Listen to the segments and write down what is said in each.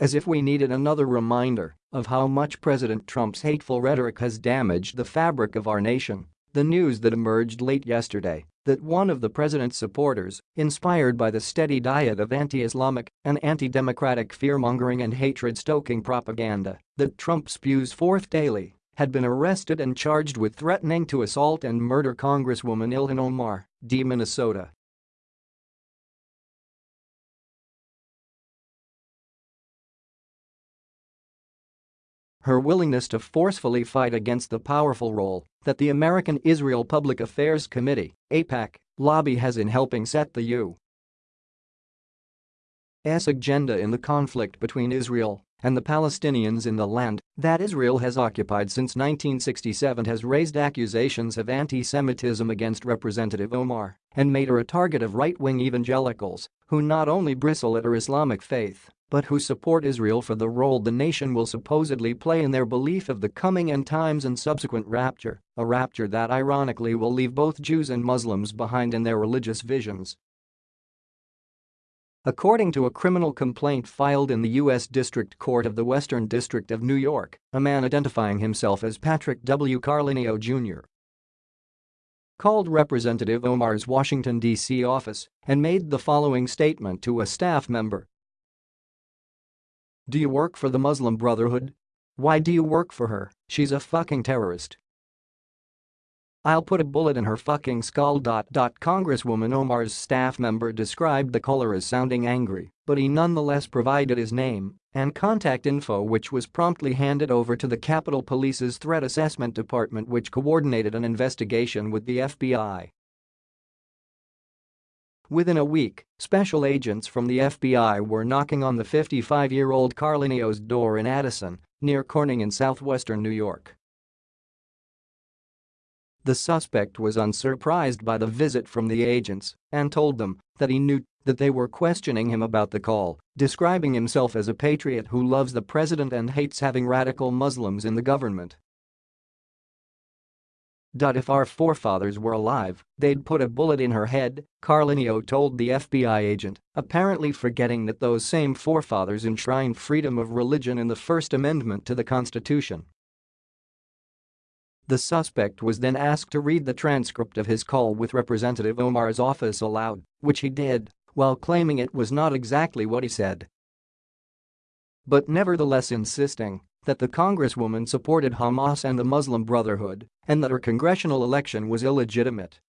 As if we needed another reminder of how much President Trump's hateful rhetoric has damaged the fabric of our nation, the news that emerged late yesterday that one of the president's supporters, inspired by the steady diet of anti-Islamic and anti-democratic fear-mongering and hatred-stoking propaganda that Trump spews forth daily, had been arrested and charged with threatening to assault and murder Congresswoman Ilhan Omar, D. Minnesota. her willingness to forcefully fight against the powerful role that the American Israel Public Affairs Committee AIPAC, lobby has in helping set the U.S. agenda in the conflict between Israel and the Palestinians in the land that Israel has occupied since 1967 has raised accusations of anti-Semitism against Representative Omar and made her a target of right-wing evangelicals who not only bristle at her Islamic faith but who support Israel for the role the nation will supposedly play in their belief of the coming end times and subsequent rapture, a rapture that ironically will leave both Jews and Muslims behind in their religious visions. According to a criminal complaint filed in the U.S. District Court of the Western District of New York, a man identifying himself as Patrick W. Carlineo Jr. called Representative Omar's Washington, D.C. office and made the following statement to a staff member do you work for the Muslim Brotherhood? Why do you work for her? She's a fucking terrorist. I'll put a bullet in her fucking skull. Congresswoman Omar's staff member described the caller as sounding angry, but he nonetheless provided his name and contact info which was promptly handed over to the Capitol Police's Threat Assessment Department which coordinated an investigation with the FBI. Within a week, special agents from the FBI were knocking on the 55-year-old Carlineo's door in Addison, near Corning in southwestern New York. The suspect was unsurprised by the visit from the agents and told them that he knew that they were questioning him about the call, describing himself as a patriot who loves the president and hates having radical Muslims in the government. If our forefathers were alive, they'd put a bullet in her head, Carlineo told the FBI agent, apparently forgetting that those same forefathers enshrined freedom of religion in the First Amendment to the Constitution. The suspect was then asked to read the transcript of his call with Representative Omar's office aloud, which he did, while claiming it was not exactly what he said. But nevertheless insisting that the congresswoman supported Hamas and the Muslim Brotherhood and that her congressional election was illegitimate.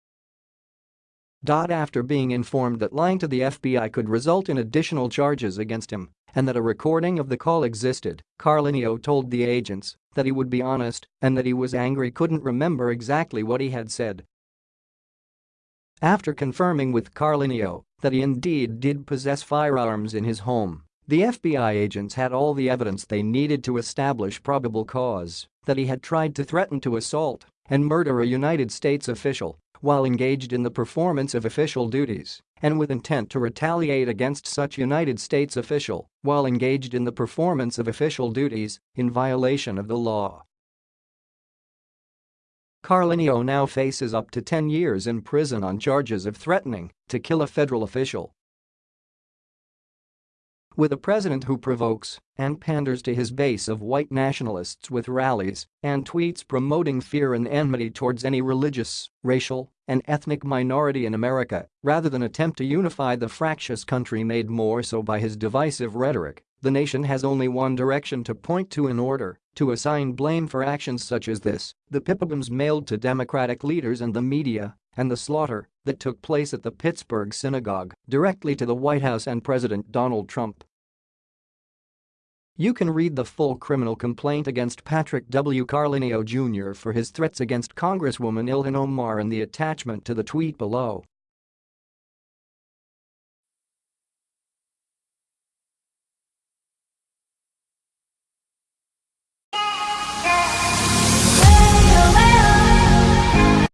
After being informed that lying to the FBI could result in additional charges against him and that a recording of the call existed, Carlineo told the agents that he would be honest and that he was angry couldn't remember exactly what he had said. After confirming with Carlineo that he indeed did possess firearms in his home, the FBI agents had all the evidence they needed to establish probable cause that he had tried to threaten to assault and murder a United States official while engaged in the performance of official duties and with intent to retaliate against such United States official while engaged in the performance of official duties in violation of the law. Carlineo now faces up to 10 years in prison on charges of threatening to kill a federal official with a president who provokes and panders to his base of white nationalists with rallies and tweets promoting fear and enmity towards any religious, racial, and ethnic minority in America rather than attempt to unify the fractious country made more so by his divisive rhetoric, the nation has only one direction to point to in order to assign blame for actions such as this, the pipe bombs mailed to Democratic leaders and the media, and the slaughter that took place at the Pittsburgh synagogue directly to the White House and President Donald Trump. You can read the full criminal complaint against Patrick W. Carlineo Jr. for his threats against Congresswoman Ilhan Omar in the attachment to the tweet below.